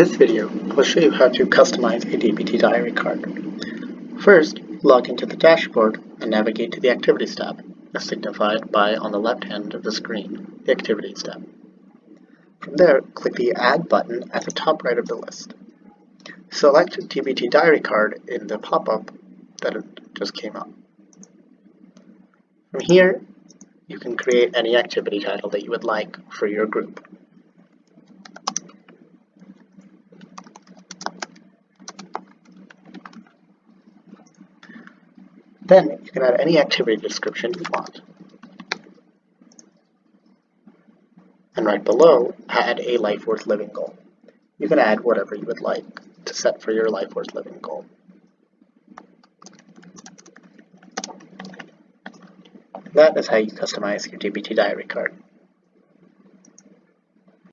this video, I'll show you how to customize a DBT diary card. First, log into the dashboard and navigate to the Activities tab, as signified by on the left hand of the screen, the Activities tab. From there, click the Add button at the top right of the list. Select DBT diary card in the pop-up that just came up. From here, you can create any activity title that you would like for your group. Then you can add any activity description you want. And right below, add a life worth living goal. You can add whatever you would like to set for your life worth living goal. That is how you customize your DBT diary card.